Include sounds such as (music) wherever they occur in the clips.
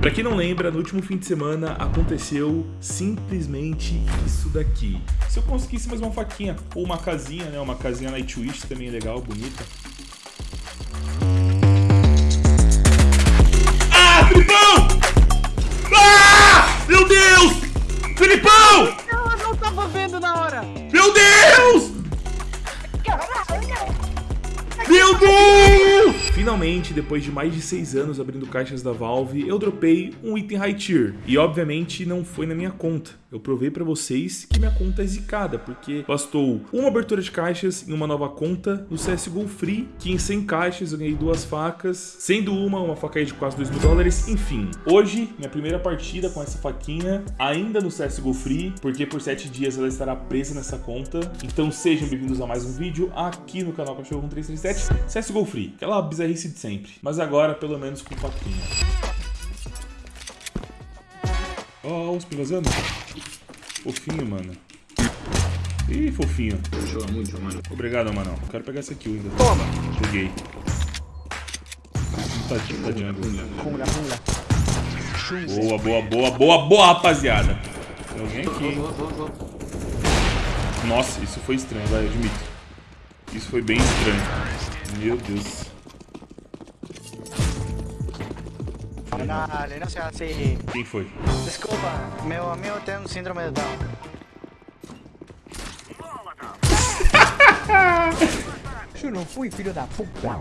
Pra quem não lembra, no último fim de semana aconteceu simplesmente isso daqui. Se eu conseguisse mais uma faquinha ou uma casinha, né? Uma casinha Nightwish também é legal, bonita. Finalmente, depois de mais de 6 anos abrindo caixas da Valve, eu dropei um item high tier. E obviamente não foi na minha conta. Eu provei pra vocês que minha conta é zicada, porque bastou uma abertura de caixas em uma nova conta no CSGO Free, que em 100 caixas eu ganhei duas facas, sendo uma, uma faca aí de quase 2 mil dólares, enfim. Hoje, minha primeira partida com essa faquinha, ainda no CSGO Free, porque por 7 dias ela estará presa nessa conta. Então sejam bem-vindos a mais um vídeo aqui no canal Cachorro 1337, CSGO Free, aquela bizarrice de sempre. Mas agora, pelo menos com faquinha. Ó, oh, os vazando. Fofinho, mano. Ih, fofinho. Joga muito, mano. Obrigado, mano. Quero pegar essa kill ainda. Toma. Tá, tá jungla. Boa, boa, boa, boa, boa, rapaziada. Tem alguém aqui, hein? Nossa, isso foi estranho, vai, admito. Isso foi bem estranho. Meu Deus. Dale, no seas así. Quem foi? Desculpa, meu amigo tem um síndrome de Down. (laughs) Eu não fui filho da puta.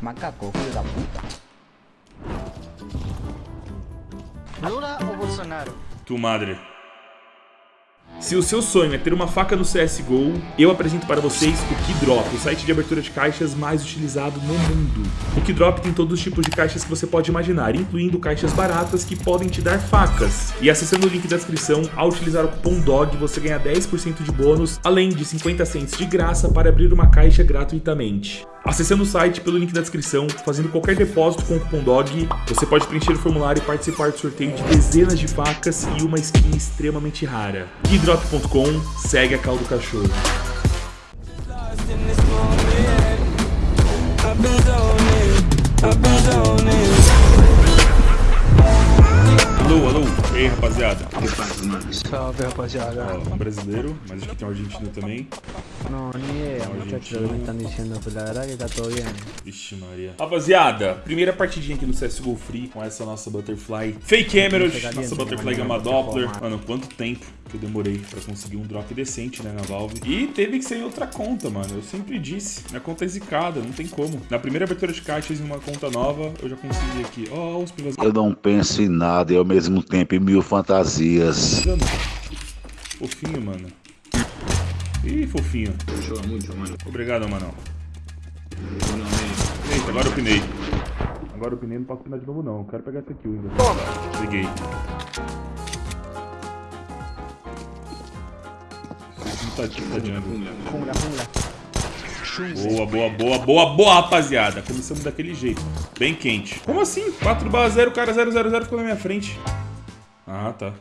Macaco, filho da puta. Lula ou Bolsonaro? Tu madre. Se o seu sonho é ter uma faca no CSGO, eu apresento para vocês o Keydrop, o site de abertura de caixas mais utilizado no mundo. O Keydrop tem todos os tipos de caixas que você pode imaginar, incluindo caixas baratas que podem te dar facas. E acessando o link da descrição, ao utilizar o cupom DOG, você ganha 10% de bônus, além de 50 cents de graça para abrir uma caixa gratuitamente. Acessando o site pelo link da descrição, fazendo qualquer depósito com o cupom DOG, você pode preencher o formulário e participar do sorteio de dezenas de facas e uma skin extremamente rara. Keydrop.com, segue a caldo cachorro. Alô, alô. E aí, rapaziada? Salve, rapaziada. Ó, um brasileiro, mas acho que tem um argentino também. No, ni idea, muchachos, lo que me están diciendo, pero la verdad que está todo bien. Vixe Maria. Rapaziada, primeira partidinha aqui no CSGO Free com essa nossa Butterfly Fake Emerald, nossa Butterfly Gamma Doppler. Mano, quanto tempo que eu demorei pra conseguir um drop decente, né, na Valve. E teve que ser em outra conta, mano. Eu sempre disse, minha conta é zicada, não tem como. Na primeira abertura de caixas em uma conta nova, eu já consegui aqui. Ó, oh, os pivas... Eu não penso em nada e ao mesmo tempo em mil fantasias. Fofinho, mano. Ih, fofinho. Muito, mano. Obrigado, mano. Eita, agora eu pinei. Agora eu pinei, não posso pinar de novo não. Eu quero pegar essa kill ainda. Toma. Peguei. Não tá, tá. Jungla, jungla. Boa, boa, boa, boa, boa, rapaziada. Começamos daquele jeito. Bem quente. Como assim? 4 barra 0, cara 0, 0, 0 ficou na minha frente. Ah, tá.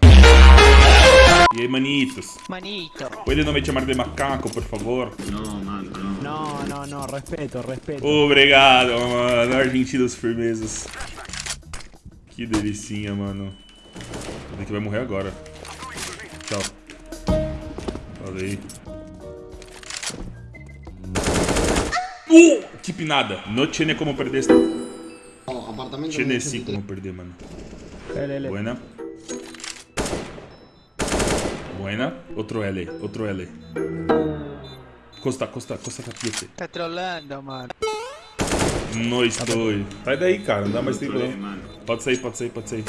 E aí, manitos? Manito. Pode não me chamar de macaco, por favor? Não, mano, não. No, no, no, respeto, respeto. Obrigado, mano. Argentinos firmezas. Que delicinha, mano. Ele que vai morrer agora. Tchau. Falei. Uh! Que pinada. No tiene como perder esta. Oh, apartamento Tiene como perder, mano. Buena. Buena. Otro L, otro L. Costa, costa, costa capiete. Tá trolando, mano. Não estou. Sai daí, cara. Não dá mais tempo não. Pode sair, pode sair, pode sair.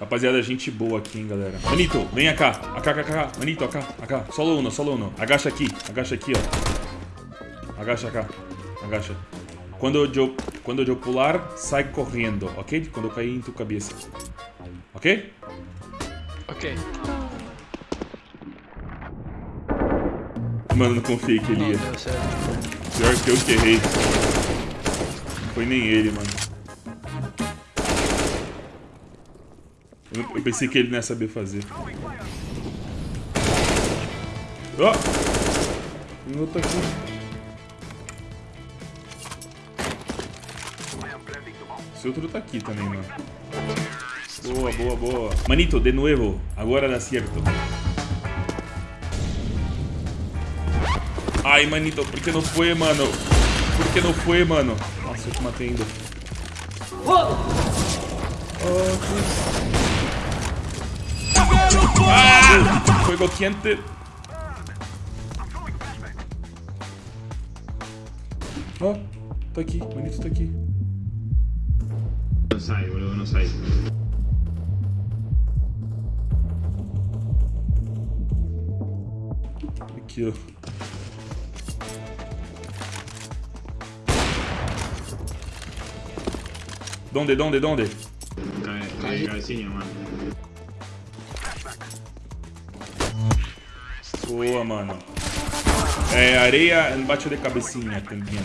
Rapaziada, gente boa aqui, hein, galera. Manito, vem cá. AK, AK, AK. Manito, AK, AK. Solo uno, solo uno. Agacha aqui, agacha aqui, ó. Agacha cá. Agacha. Quando eu, quando eu pular, sai correndo, ok? Quando eu cair em tua cabeça. Ok? Ok. Mano, não confiei que ele ia. Pior que eu que errei. Não foi nem ele, mano. Eu, eu pensei que ele não ia saber fazer. Ó! Tem outro aqui. Esse outro tá aqui também, mano. Boa, boa, boa. Manito, de nuevo. Agora dá certo. Ai, manito, por que não foi, mano? Por que não foi, mano? Nossa, eu te matei ainda. Ah! Fuego quente. Ó, tá aqui, manito tá aqui. No sai, boludo, no sai. Aqui, ó. Donde, donde, donde? Cabecilla, mano. Boa, mano. É, areia embaixo de cabecinha também.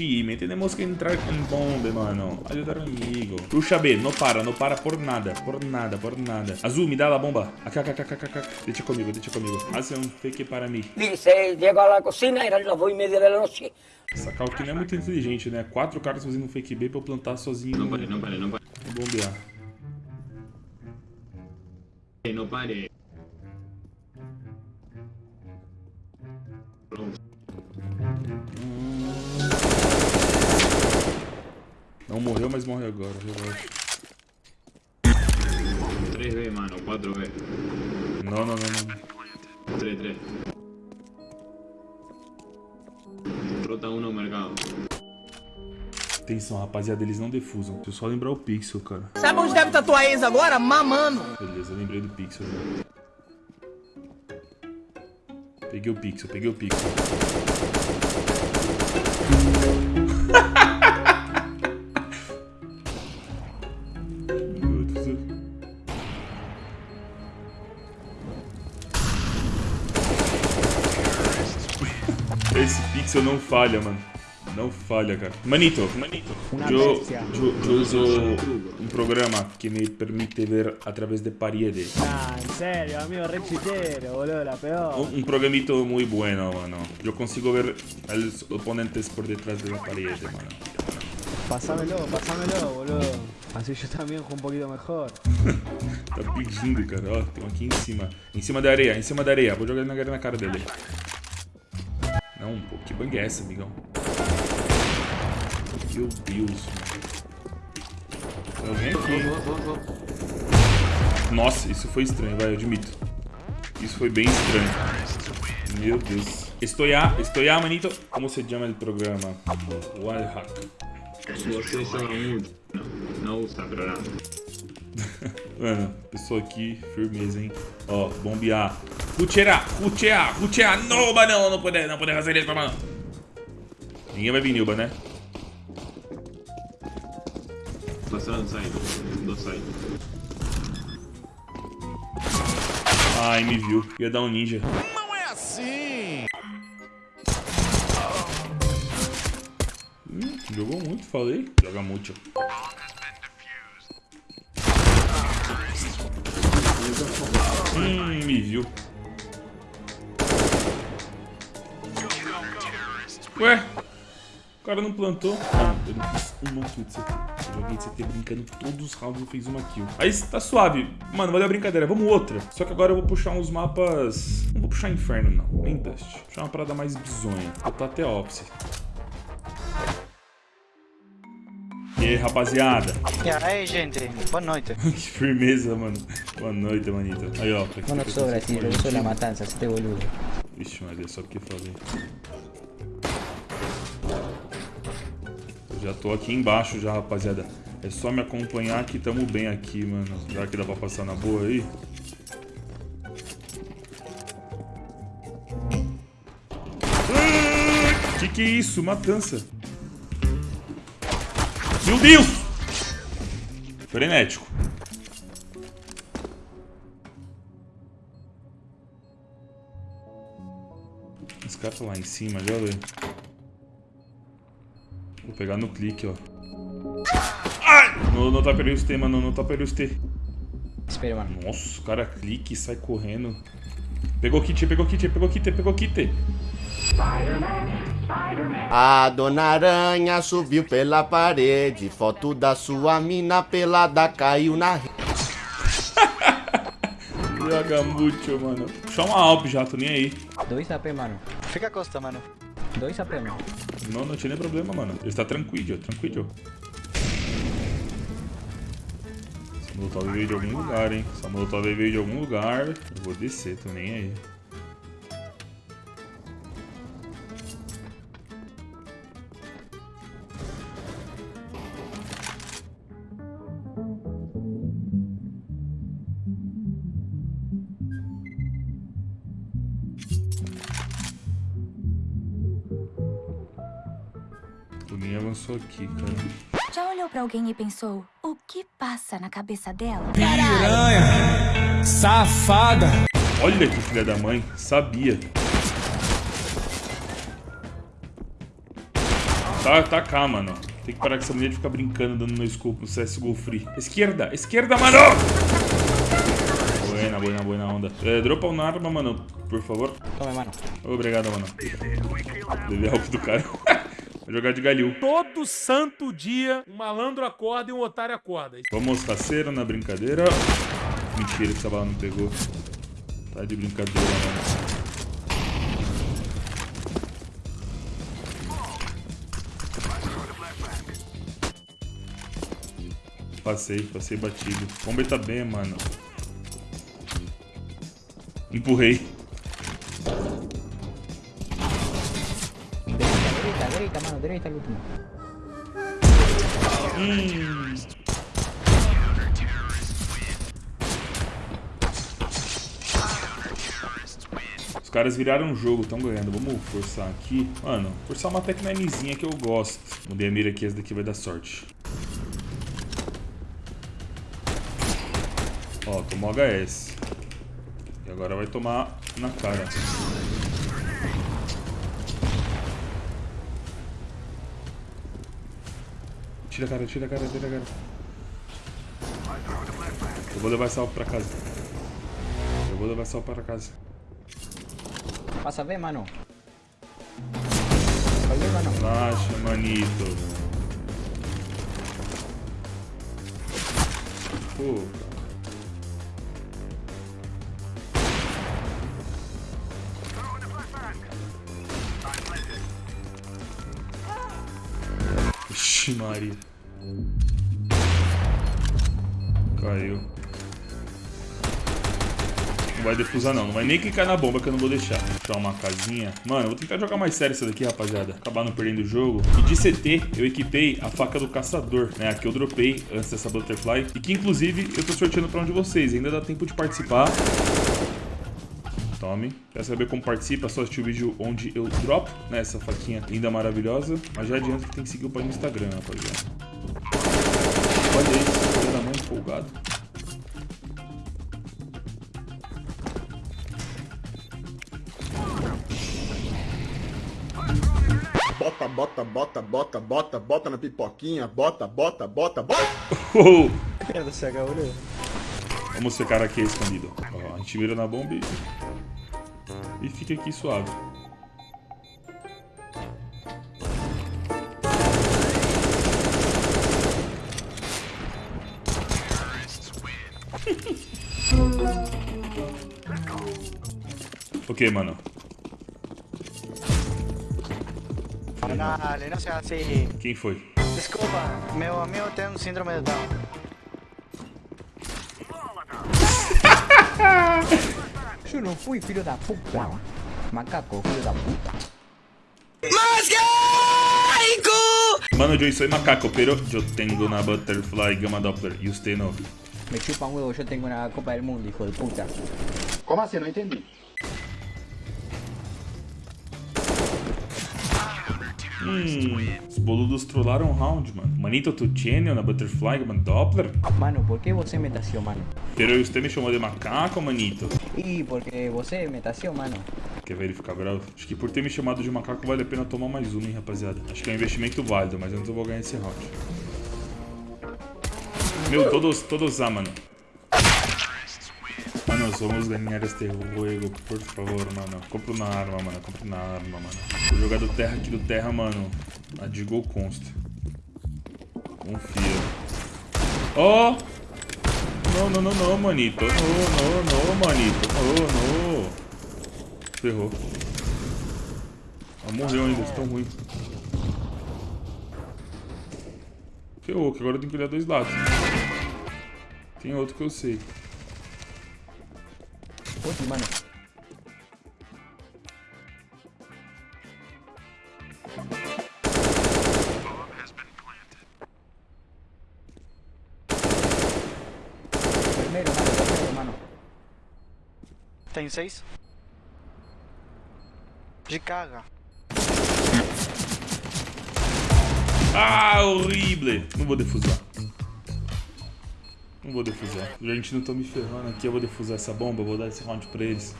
Time, tenemos que entrar en bombe, mano. Ayudar al amigo. Puxa B, no para, no para por nada, por nada, por nada. Azul, me dá a bomba. Acá, acá, acá, acá, acá. Deixa comigo, deixa comigo. Hace un fake para mí. Dice, llego a la cocina, eran las dos y media de la noche. Essa que não é muito inteligente, né? Quatro caras fazendo um fake B pra eu plantar sozinho no pare, no pare, no pare. bombear. No pare. Não morreu, mas morre agora, relaxa. 3B, mano, 4B. Não, não, não, não. 3, 3. Rota 1 no mercado. Atenção, rapaziada, eles não defusam. Deixa eu só lembrar o pixel, cara. Sabe onde deve estar tua ex agora? Mamando. Beleza, eu lembrei do pixel. né? Peguei o pixel, peguei o pixel. Esse pixel não falha, mano. Não falha, cara. Manito, Manito. Eu uso um programa que me permite ver através de parede. Ah, en serio, amigo, re chitero, boludo, la peor. Un, un programito muy bueno, mano. Yo consigo ver a los oponentes por detrás de la pared, mano. Pasámelo, pasámelo, boludo. Así yo también juego un poquito mejor. (laughs) Tá pedindo, cara. Ó, tem um aqui em cima. Em cima da areia, em cima da areia. Vou jogar ele na, na cara dele. Não, pô, que bang é essa, amigão? Meu Deus, mano. Tem alguém aqui. Nossa, isso foi estranho, vai, eu admito. Isso foi bem estranho. Meu Deus. Estoy a, estoy a, manito. Como se chama o programa? Wallhack. Você joga muito. Não, usa programa. Mano, pessoa aqui, firmeza, hein? Ó, bombear. Cuchear, cuchear, cuchear. Não, não, não pode, não pode fazer isso, mano. Ninguém vai vir, Nilba, né? Passaram side. Do side. Ai, me viu. Ia dar um ninja. Não é assim! Hum, jogou muito, falei. Joga muito. Hum, me viu. Ué? O cara não plantou. Ah, eu não fiz uma kill de CT. Eu joguei de CT brincando todos os rounds e fiz uma kill. Aí tá suave. Mano, valeu a brincadeira. Vamos outra. Só que agora eu vou puxar uns mapas... Não vou puxar Inferno, não. Nem Dust. Vou puxar uma parada mais bizonha. Vou botar até Office. E aí, rapaziada? E aí, gente, boa noite. (laughs) que firmeza, mano. Boa noite, manito. Aí, ó. que eu sobra, faço tío, com a yo soy la gente? matanza, este boludo. Vixe, Maria, só porque eu falei. Já tô aqui embaixo já, rapaziada. É só me acompanhar que tamo bem aqui, mano. Será que dá pra passar na boa aí? Ah, Que que é isso? Matança. Meu Deus! Frenético. Esse cara tá lá em cima, já vê. Vou pegar no clique, ó. Ai! Não, não tá perdendo os T, mano. Não tá perdendo os T. Espera, mano. Nossa, o cara clica e sai correndo. Pegou kit, pegou kit, pegou kit, pegou kit. A dona aranha subiu pela parede. Foto da sua mina pelada caiu na rede. Joga muito, mano. Puxar uma Alp já, tô nem aí. Dois AP, mano. Fica a costa, mano. Dois AP, mano. Não, não tinha nem problema, mano. Ele está tranquilo, tranquilo. Essa molotov veio de algum lugar, hein? Essa molotov veio de algum lugar. Eu vou descer, tô nem aí. Alguém e pensou, o que passa na cabeça dela? Safada! Olha que filha da mãe, sabia. Tá, tá cá, mano. Tem que parar com essa mulher de ficar brincando, dando no scope no CSGO Free. Esquerda, esquerda, mano! Buena, buena, buena onda. É, dropa uma arma, mano, por favor. Tome, mano. Obrigado, mano. Deve help do cara. Jogar de galil. Todo santo dia, um malandro acorda e um otário acorda. Vamos, raceiro, na brincadeira. Mentira, essa bala não pegou. Tá de brincadeira, mano. Passei, passei batido. Bomba tá bem, mano. Empurrei. Derecha, mano. Al último. Os caras viraram o jogo, estão ganhando. Vamos forçar aqui. Mano, forçar uma Tech 9zinha que eu gosto. Mudei a mira aqui, essa daqui vai dar sorte. Ó, tomou HS. E agora vai tomar na cara. Tira a cara, tira a cara, tira a cara. Eu vou levar essa alvo pra casa. Eu vou levar essa alvo pra casa. Pasa B, mano. Oye, mano. Relaxa, manito. Pô. Ixi, Maria. Caiu. Não vai defusar não, não vai nem clicar na bomba que eu não vou deixar. Deixar uma casinha. Mano, vou tentar jogar mais sério isso daqui, rapaziada. Acabar não perdendo o jogo. E de CT, eu equipei a faca do caçador, né? A que eu dropei antes dessa Butterfly. E que, inclusive, eu tô sorteando pra um de vocês. Ainda dá tempo de participar. Tome. Quer saber como participa? Só assistir o vídeo onde eu dropo, né? Essa faquinha linda, maravilhosa. Mas já adianta que tem que seguir o pai no Instagram, rapaziada. Olha isso, empolgado. Bota, bota, bota, bota, bota, bota na pipoquinha. Bota, bota, bota, bota. Oh! Se acabó, boludo. Vamos ver cara aqui escondido. Ó, a gente mira na bomba e... E fica aqui suave. Ok, mano. Dale, no seas así. Quem foi? Desculpa, meu amigo tem um síndrome de Down. (laughs) Yo no fui, filho da puta. Macaco, filho da puta. Mano, yo soy macaco, pero yo tengo una butterfly gamma doppler y usted no. Me chupa un huevo, yo tengo una Copa del Mundo, hijo de puta. Como assim? Não entendi. Hum, os boludos trollaram o round, mano. Manito, tu tiene una butterfly gamma doppler? Mano, ¿por qué você me tació, mano? Pero usted me chamou de macaco, manito. Y porque você me tació, mano. Quer ver ele ficar bravo? Acho que por ter me chamado de macaco vale a pena tomar mais uma, hein, rapaziada. Acho que é um investimento válido, mas antes eu vou ganhar esse round. Meu, todos, todos A, mano. Mano, somos ganhar este juego, por favor, mano. Compra uma arma, mano. Compra uma arma, mano. Vou jogar do terra aqui do terra, mano. A Digo consta. Confia. Ó! Oh! Não, não, não, não, manito. Não, não, não, manito. Não, não. Ferrou. Ela morreu ainda, de tão ruim. Ferrou, que agora eu tenho que olhar dois lados. Tem outro que eu sei. Puti, mano. Vermelho, mano, vermelho, mano. Tem seis. De carga. Ah, horrível! Não vou defusar. Não vou defusar. A gente não tá me ferrando aqui, eu vou defusar essa bomba, eu vou dar esse round pra eles.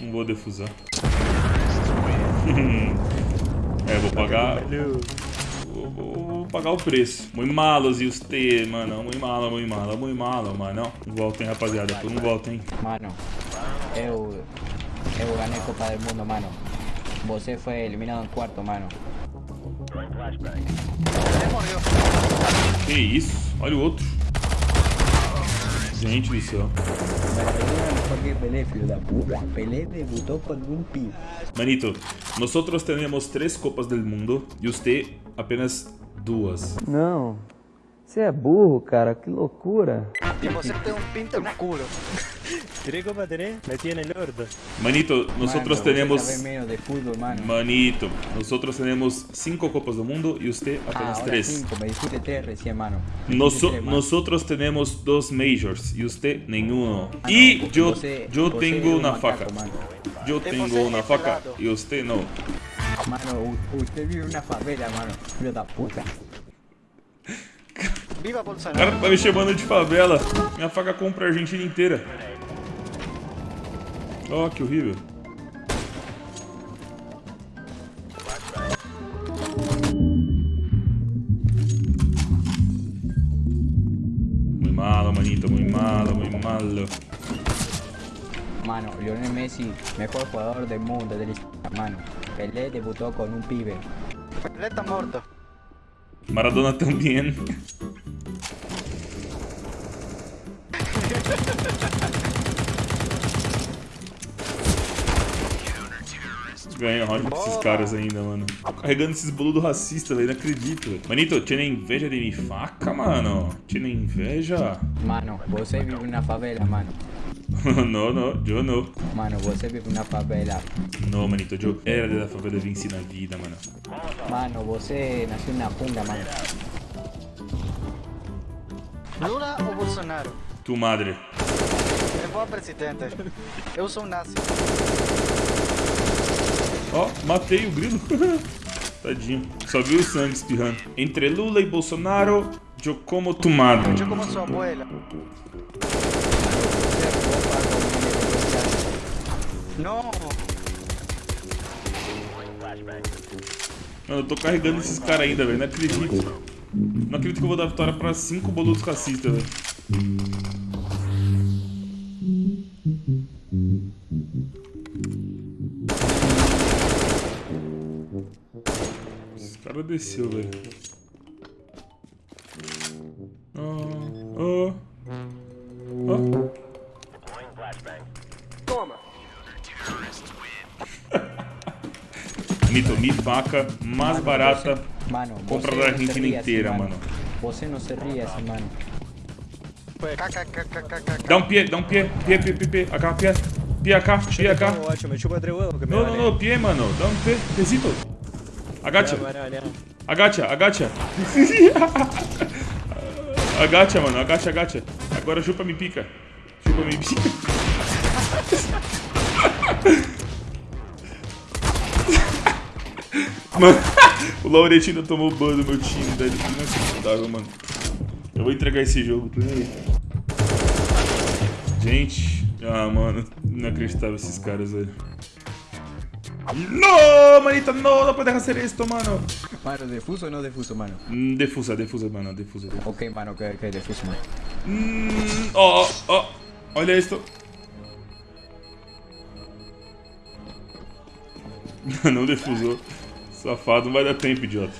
Não vou defusar. (laughs) é, vou pagar. Vou, vou- vou pagar o preço. Muito malos e os T, mano. Muito malo, muito malo, muito malo, mano. Não voltem, rapaziada. Não voltem. Mano, eu, eu ganhei Copa del Mundo, mano. Você foi eliminado em quarto, mano. Que isso? Olha o outro. Gente do céu. Manito, nosotros tenemos tres copas del mundo y usted apenas duas. Não. Você é burro, cara. Que loucura. Y você tem un pinto culo. Tres copas tenés, metí en el orto. Manito, nosotros Mano, tenemos... Menos de fútbol, mano. Manito, nosotros tenemos cinco copas del mundo y usted Ah, apenas ahora tres. cinco, me dijiste tres recién, mano. Me dijiste tres, mano. nosotros tenemos dos majors y usted ninguno. Ah, Y no, yo, você- yo tengo una macaco, faca. Mano, Yo tengo una faca pelado. y usted no. mano usted vive en una favela, mano. Filho da puta. Viva O cara Bolsonaro. tá me chamando de favela. Minha faca compra a Argentina inteira. Ó, que horrível. Muy malo, manito, muy malo, muy malo. Mano, Lionel Messi, mejor jugador del mundo, del mano. Pelé debutó con un pibe. Pelé está morto. Maradona também. (laughs) Ganha round com esses caras ainda, mano. Tô carregando esses boludos racistas, velho. Não acredito, velho. Manito, tinha inveja de minha faca, mano? Tinha inveja? Mano, você vive una favela, mano. (laughs) não, não, eu não. Mano, você vive una favela. Não, manito, eu era da favela venci na vida, mano. Mano, você nació en una jungla, mano. Lula ou Bolsonaro? Tu madre. Eu vou a presidente. Eu sou nazi. Ó, matei o grilo. (laughs) Tadinho. Só viu o sangue espirrando. Entre Lula e Bolsonaro, eu como tu madre. Eu como sua abuela. Não. Mano, eu tô carregando esses caras ainda, velho. Não acredito. Não acredito que eu vou dar vitória pra cinco boludos racistas, velho. Cara desceu, velho. Ah, ah, ah. (laughs) Mito, mi faca mais barata. Mano, Compra você da não se Argentina ria inteira, assim, mano. Você não se ria assim, mano. Dá um pie, dá um pie, pie, pie, pie, pie, acá, pie, pie acá, pie acá. Ótimo, No, no, no, pie, mano, dá um pie, piecito. Agacha, agacha, agacha. (laughs) Agacha, mano, agacha, agacha. Agora chupa me pica. Chupa me pica. (laughs) Mano, o Lauretino tomou ban do meu time, velho. Inacreditável, mano. Eu vou entregar esse jogo, peraí. Gente, ah, mano, inacreditável esses caras, velho. No, manita, no, no puedes hacer esto, mano. Mano, defuso ou não defuso, mano? Mm, Defusa, defusa, mano, defusa. defusa. Ok, mano, que, que defuso, mano. Mm, oh, oh, Olha isso. (laughs) não defusou. Safado, não vai dar tempo, idiota.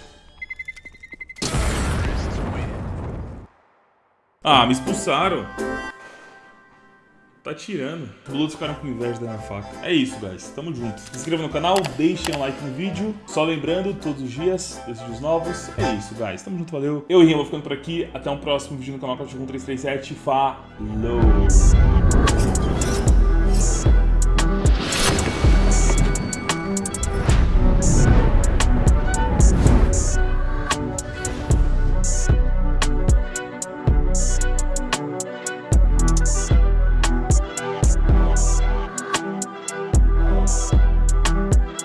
Ah, me expulsaram. Tá tirando. Os outros ficaram com inveja da minha faca. É isso, guys. Tamo junto. Se inscreva no canal, deixem um like no vídeo. Só lembrando, todos os dias, vídeos novos. É isso, guys. Tamo junto, valeu. Eu e vou ficando por aqui. Até um próximo vídeo no canal Cachorro 1337. Falou!